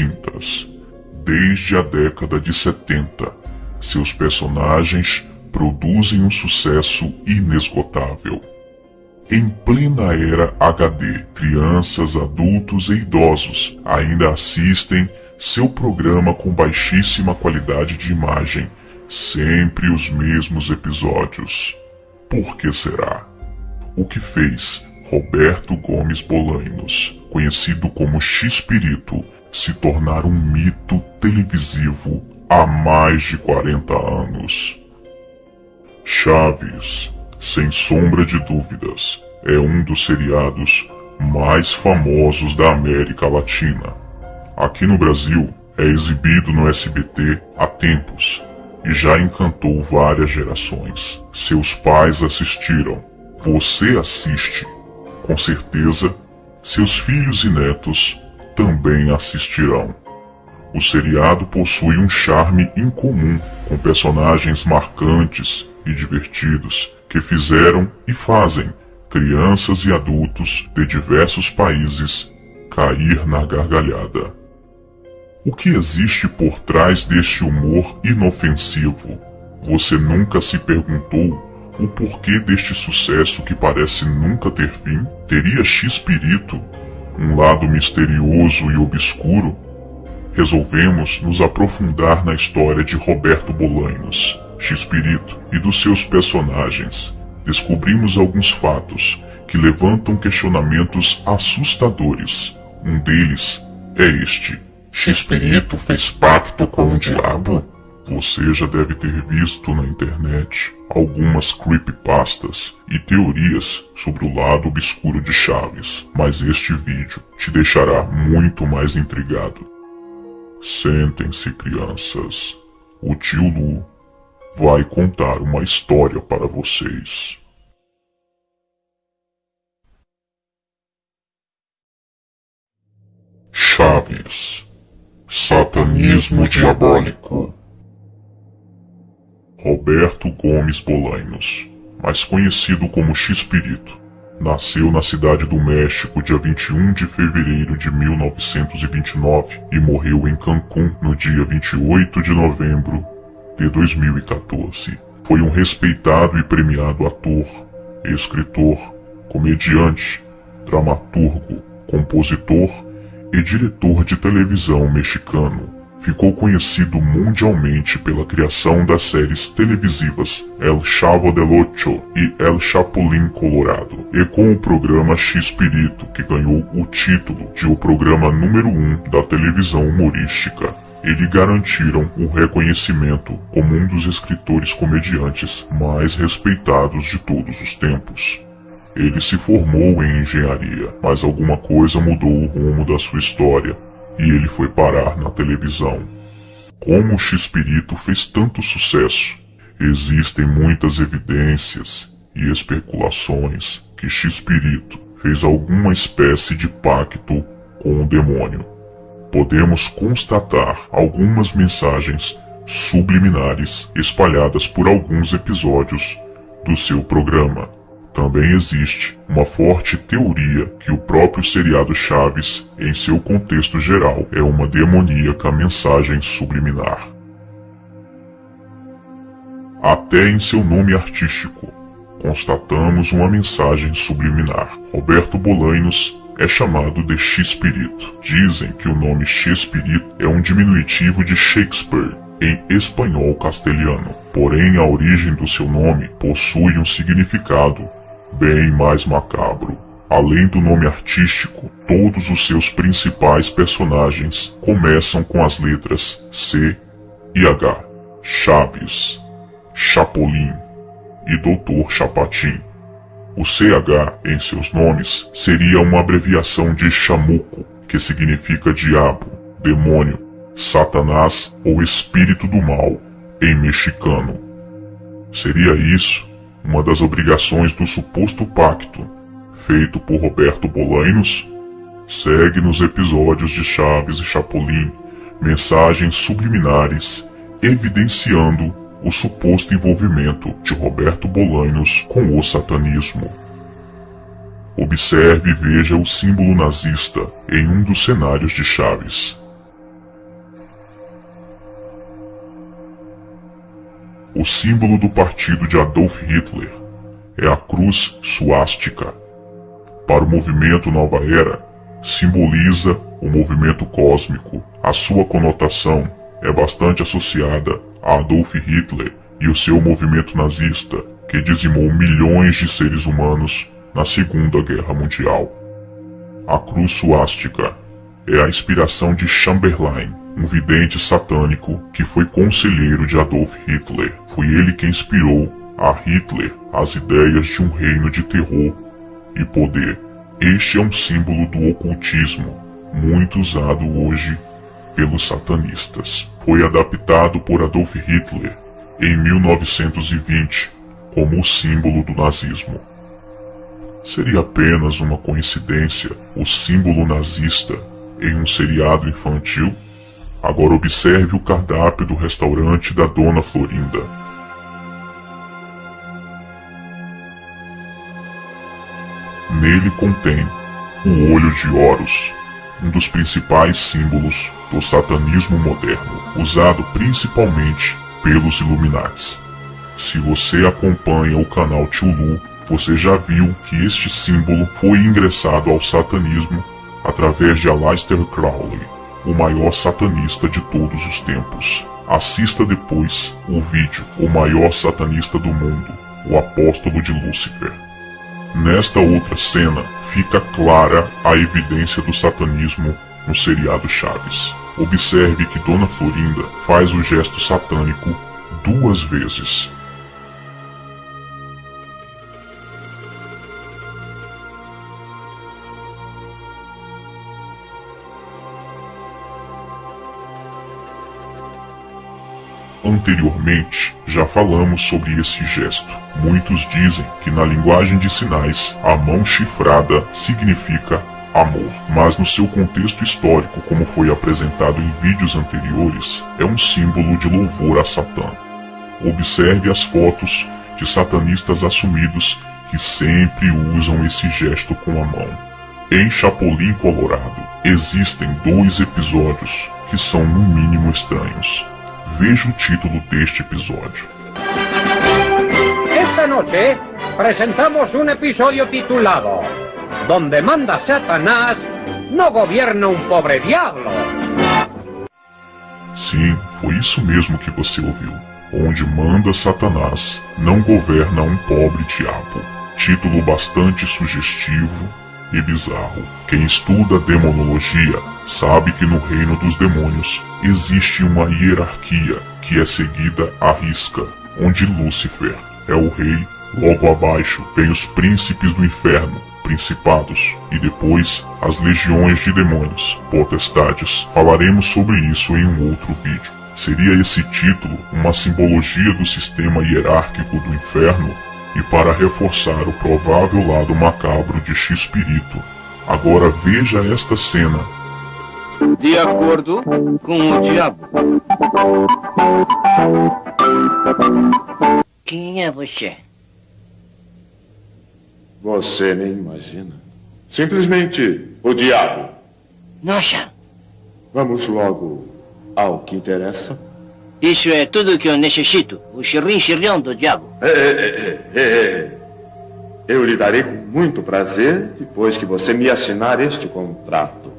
extintas. Desde a década de 70, seus personagens produzem um sucesso inesgotável. Em plena era HD, crianças, adultos e idosos ainda assistem seu programa com baixíssima qualidade de imagem, sempre os mesmos episódios. Por que será? O que fez Roberto Gomes Bolainos, conhecido como X-Pirito, se tornar um mito televisivo há mais de 40 anos? Chaves sem sombra de dúvidas, é um dos seriados mais famosos da América Latina. Aqui no Brasil, é exibido no SBT há tempos e já encantou várias gerações. Seus pais assistiram, você assiste. Com certeza, seus filhos e netos também assistirão. O seriado possui um charme incomum, com personagens marcantes e divertidos que fizeram e fazem crianças e adultos de diversos países cair na gargalhada. O que existe por trás deste humor inofensivo? Você nunca se perguntou o porquê deste sucesso que parece nunca ter fim? Teria X-Pirito um lado misterioso e obscuro? Resolvemos nos aprofundar na história de Roberto Bolainos X-Pirito e dos seus personagens, descobrimos alguns fatos que levantam questionamentos assustadores. Um deles é este. X-Pirito fez pacto com o diabo? Você já deve ter visto na internet algumas creepypastas e teorias sobre o lado obscuro de Chaves, mas este vídeo te deixará muito mais intrigado. Sentem-se, crianças. O tio Lu vai contar uma história para vocês. Chaves Satanismo Diabólico Roberto Gomes Bolainos, mais conhecido como X-Pirito, nasceu na cidade do México dia 21 de fevereiro de 1929 e morreu em Cancún no dia 28 de novembro de 2014. Foi um respeitado e premiado ator, escritor, comediante, dramaturgo, compositor e diretor de televisão mexicano. Ficou conhecido mundialmente pela criação das séries televisivas El Chavo del Ocho e El Chapulín Colorado, e com o programa X-Pirito, que ganhou o título de o programa número 1 um da televisão humorística e lhe garantiram o reconhecimento como um dos escritores comediantes mais respeitados de todos os tempos. Ele se formou em engenharia, mas alguma coisa mudou o rumo da sua história e ele foi parar na televisão. Como o X-Pirito fez tanto sucesso? Existem muitas evidências e especulações que X-Pirito fez alguma espécie de pacto com o demônio podemos constatar algumas mensagens subliminares espalhadas por alguns episódios do seu programa. Também existe uma forte teoria que o próprio seriado Chaves, em seu contexto geral, é uma demoníaca mensagem subliminar. Até em seu nome artístico, constatamos uma mensagem subliminar. Roberto Bolainos é chamado de X-Pirito. Dizem que o nome X-Pirito é um diminutivo de Shakespeare em espanhol castelhano. Porém, a origem do seu nome possui um significado bem mais macabro. Além do nome artístico, todos os seus principais personagens começam com as letras C e H. Chaves, Chapolin e Doutor Chapatin. O CH em seus nomes seria uma abreviação de chamuco, que significa diabo, demônio, satanás ou espírito do mal, em mexicano. Seria isso uma das obrigações do suposto pacto, feito por Roberto Bolainos? Segue nos episódios de Chaves e Chapolin mensagens subliminares evidenciando o suposto envolvimento de Roberto Bolainos com o satanismo. Observe e veja o símbolo nazista em um dos cenários de Chaves. O símbolo do partido de Adolf Hitler é a cruz suástica. Para o movimento Nova Era, simboliza o movimento cósmico. A sua conotação é bastante associada a Adolf Hitler e o seu movimento nazista, que dizimou milhões de seres humanos na Segunda Guerra Mundial. A cruz suástica é a inspiração de Chamberlain, um vidente satânico que foi conselheiro de Adolf Hitler. Foi ele que inspirou a Hitler as ideias de um reino de terror e poder. Este é um símbolo do ocultismo, muito usado hoje pelos satanistas. Foi adaptado por Adolf Hitler em 1920 como o símbolo do nazismo. Seria apenas uma coincidência o símbolo nazista em um seriado infantil? Agora observe o cardápio do restaurante da Dona Florinda. Nele contém o olho de Horus, um dos principais símbolos do satanismo moderno, usado principalmente pelos Illuminates. Se você acompanha o canal Tulu, você já viu que este símbolo foi ingressado ao satanismo através de Aleister Crowley, o maior satanista de todos os tempos. Assista depois o vídeo O Maior Satanista do Mundo, o Apóstolo de Lúcifer. Nesta outra cena fica clara a evidência do satanismo no seriado Chaves. Observe que Dona Florinda faz o gesto satânico duas vezes. Anteriormente, já falamos sobre esse gesto. Muitos dizem que na linguagem de sinais, a mão chifrada significa amor, mas no seu contexto histórico, como foi apresentado em vídeos anteriores, é um símbolo de louvor a Satã. Observe as fotos de satanistas assumidos que sempre usam esse gesto com a mão. Em Chapolin Colorado, existem dois episódios que são no mínimo estranhos. Veja o título deste episódio. Esta noche presentamos un episodio titulado Donde manda Satanás, no gobierna um pobre diablo. Sim, foi isso mesmo que você ouviu. Onde manda Satanás, não governa um pobre diabo. Título bastante sugestivo e bizarro. Quem estuda demonologia sabe que no reino dos demônios existe uma hierarquia que é seguida à risca, onde Lúcifer é o rei, logo abaixo vem os príncipes do inferno, principados, e depois as legiões de demônios, potestades. Falaremos sobre isso em um outro vídeo. Seria esse título uma simbologia do sistema hierárquico do inferno e para reforçar o provável lado macabro de X-Espírito. Agora veja esta cena. De acordo com o diabo. Quem é você? Você nem imagina. Simplesmente o diabo. Nossa, Vamos logo ao que interessa. Isso é tudo que eu necessito. O xirrim-xirrão do diabo. É, é, é, é. Eu lhe darei com muito prazer depois que você me assinar este contrato.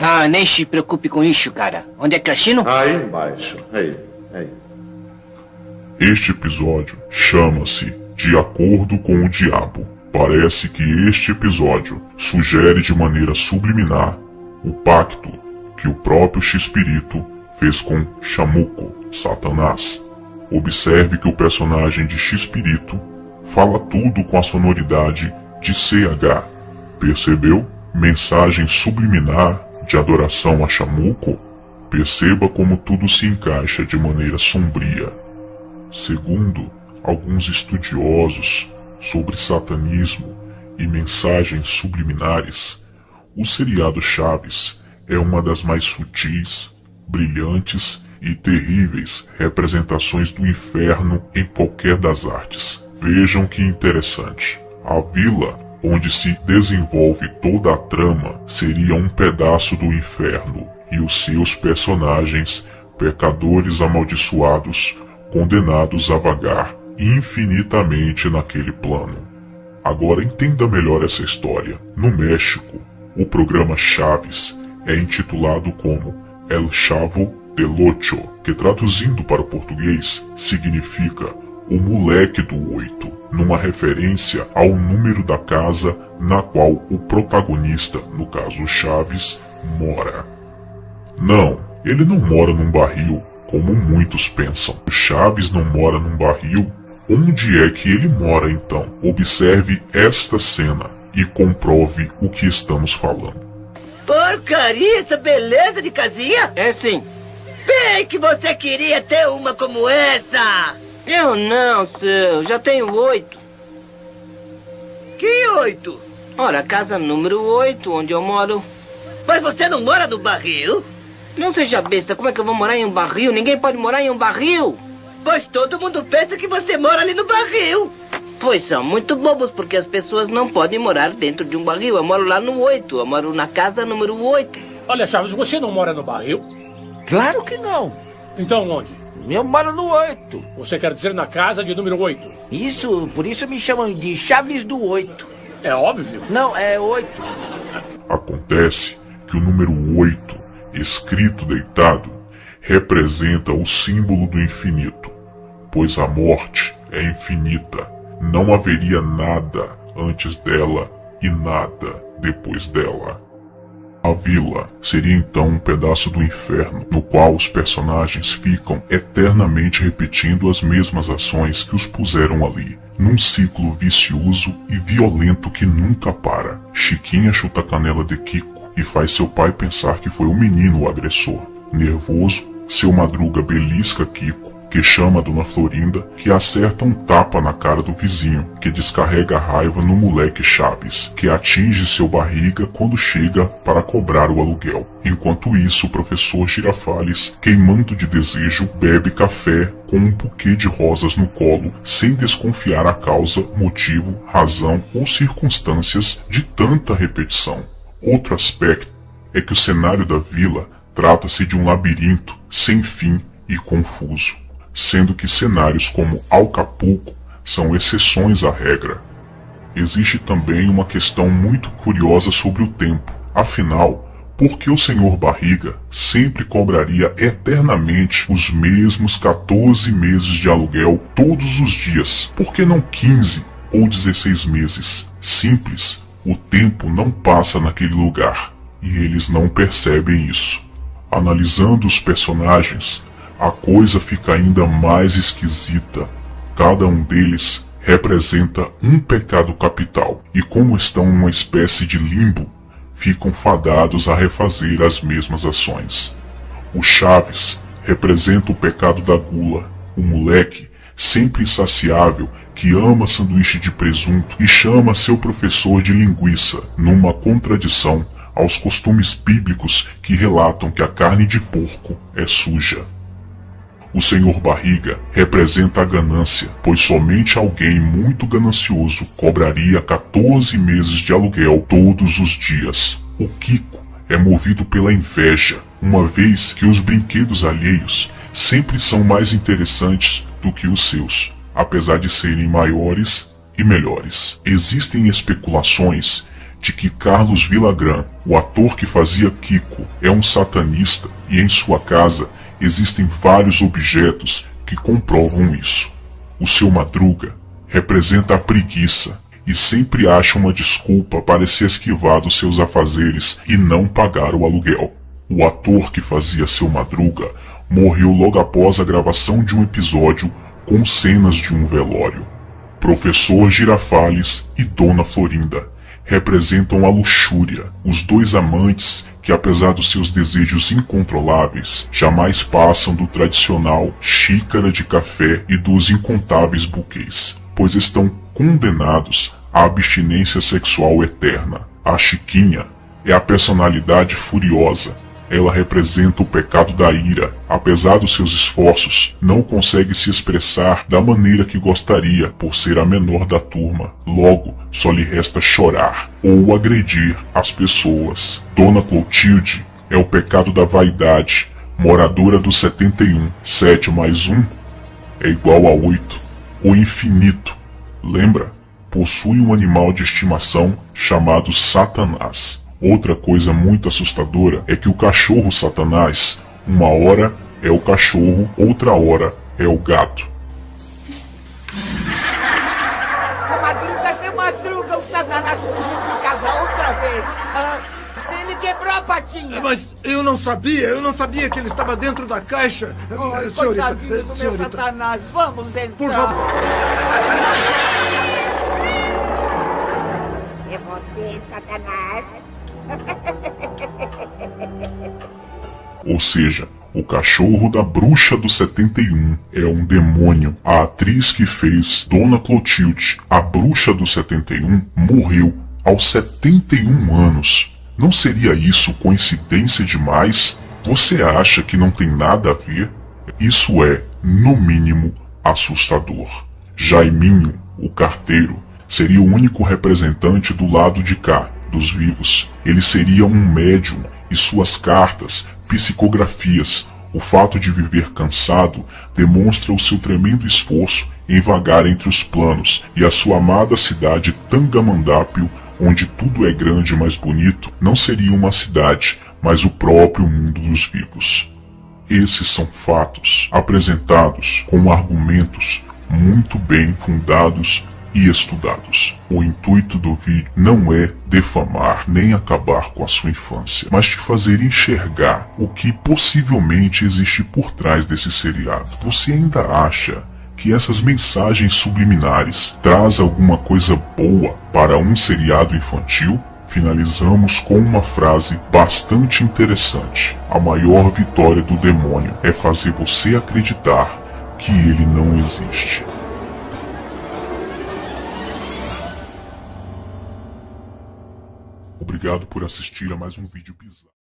Ah, nem se preocupe com isso, cara. Onde é que eu assino? Aí embaixo. Aí, aí. Este episódio chama-se De Acordo com o Diabo. Parece que este episódio sugere de maneira subliminar o pacto que o próprio X-Espírito fez com Chamuco, Satanás. Observe que o personagem de X-Espírito fala tudo com a sonoridade de CH. Percebeu? Mensagem subliminar de adoração a Chamuco? Perceba como tudo se encaixa de maneira sombria. Segundo alguns estudiosos sobre satanismo e mensagens subliminares, o seriado Chaves é uma das mais sutis, brilhantes e terríveis representações do inferno em qualquer das artes. Vejam que interessante. A vila onde se desenvolve toda a trama seria um pedaço do inferno e os seus personagens, pecadores amaldiçoados, condenados a vagar infinitamente naquele plano. Agora entenda melhor essa história. No México, o programa Chaves é intitulado como El Chavo del Ocho, que traduzindo para o português significa o moleque do oito, numa referência ao número da casa na qual o protagonista, no caso Chaves, mora. Não, ele não mora num barril, como muitos pensam. Chaves não mora num barril. Onde é que ele mora então? Observe esta cena e comprove o que estamos falando. Porcaria, essa beleza de casinha! É sim. Bem que você queria ter uma como essa! Eu não, seu. Já tenho oito. Que oito? Ora, casa número oito, onde eu moro. Mas você não mora no barril? Não seja besta, como é que eu vou morar em um barril? Ninguém pode morar em um barril. Pois todo mundo pensa que você mora ali no barril. Pois são muito bobos, porque as pessoas não podem morar dentro de um barril. Eu moro lá no oito. Eu moro na casa número oito. Olha, Chaves, você não mora no barril? Claro que não. Então onde? Eu moro no 8. Você quer dizer na casa de número 8? Isso, por isso me chamam de Chaves do 8. É óbvio. Não, é 8. Acontece que o número 8, escrito deitado, representa o símbolo do infinito, pois a morte é infinita. Não haveria nada antes dela e nada depois dela. A vila seria então um pedaço do inferno, no qual os personagens ficam eternamente repetindo as mesmas ações que os puseram ali, num ciclo vicioso e violento que nunca para. Chiquinha chuta a canela de Kiko e faz seu pai pensar que foi o menino o agressor. Nervoso, seu madruga belisca Kiko que chama a Dona Florinda, que acerta um tapa na cara do vizinho, que descarrega a raiva no moleque Chaves, que atinge seu barriga quando chega para cobrar o aluguel. Enquanto isso, o professor Girafales, queimando de desejo, bebe café com um buquê de rosas no colo, sem desconfiar a causa, motivo, razão ou circunstâncias de tanta repetição. Outro aspecto é que o cenário da vila trata-se de um labirinto sem fim e confuso sendo que cenários como Acapulco são exceções à regra. Existe também uma questão muito curiosa sobre o tempo. Afinal, por que o senhor Barriga sempre cobraria eternamente os mesmos 14 meses de aluguel todos os dias? Por que não 15 ou 16 meses? Simples, o tempo não passa naquele lugar e eles não percebem isso. Analisando os personagens, a coisa fica ainda mais esquisita. Cada um deles representa um pecado capital, e como estão numa espécie de limbo, ficam fadados a refazer as mesmas ações. O Chaves representa o pecado da gula, o moleque, sempre insaciável, que ama sanduíche de presunto e chama seu professor de linguiça, numa contradição aos costumes bíblicos que relatam que a carne de porco é suja. O senhor barriga representa a ganância, pois somente alguém muito ganancioso cobraria 14 meses de aluguel todos os dias. O Kiko é movido pela inveja, uma vez que os brinquedos alheios sempre são mais interessantes do que os seus, apesar de serem maiores e melhores. Existem especulações de que Carlos Villagrán, o ator que fazia Kiko, é um satanista e em sua casa existem vários objetos que comprovam isso. O seu Madruga representa a preguiça e sempre acha uma desculpa para se esquivar dos seus afazeres e não pagar o aluguel. O ator que fazia seu Madruga morreu logo após a gravação de um episódio com cenas de um velório. Professor Girafales e Dona Florinda representam a luxúria, os dois amantes que apesar dos seus desejos incontroláveis, jamais passam do tradicional xícara de café e dos incontáveis buquês, pois estão condenados à abstinência sexual eterna. A Chiquinha é a personalidade furiosa, ela representa o pecado da ira. Apesar dos seus esforços, não consegue se expressar da maneira que gostaria por ser a menor da turma. Logo, só lhe resta chorar ou agredir as pessoas. Dona Clotilde é o pecado da vaidade, moradora do 71, 7 mais 1. é igual a 8. O infinito, lembra? Possui um animal de estimação chamado Satanás. Outra coisa muito assustadora é que o cachorro Satanás, uma hora é o cachorro, outra hora é o gato. Seu Madruga, seu Madruga, o Satanás fugiu de casa outra vez. Ah, ele quebrou a patinha. Mas eu não sabia, eu não sabia que ele estava dentro da caixa. Oi, senhorita, coitadinho do meu senhorita, Satanás. Vamos entrar. por favor. É você, Satanás. Ou seja, o cachorro da bruxa do 71 é um demônio. A atriz que fez Dona Clotilde, a bruxa do 71, morreu aos 71 anos. Não seria isso coincidência demais? Você acha que não tem nada a ver? Isso é, no mínimo, assustador. Jaiminho, o carteiro, seria o único representante do lado de cá, dos vivos. Ele seria um médium e suas cartas, psicografias, o fato de viver cansado demonstra o seu tremendo esforço em vagar entre os planos e a sua amada cidade Tangamandápio, onde tudo é grande e mais bonito, não seria uma cidade, mas o próprio mundo dos vivos. Esses são fatos apresentados com argumentos muito bem fundados e estudados. O intuito do vídeo não é defamar nem acabar com a sua infância, mas te fazer enxergar o que possivelmente existe por trás desse seriado. Você ainda acha que essas mensagens subliminares traz alguma coisa boa para um seriado infantil? Finalizamos com uma frase bastante interessante. A maior vitória do demônio é fazer você acreditar que ele não existe. Obrigado por assistir a mais um vídeo bizarro.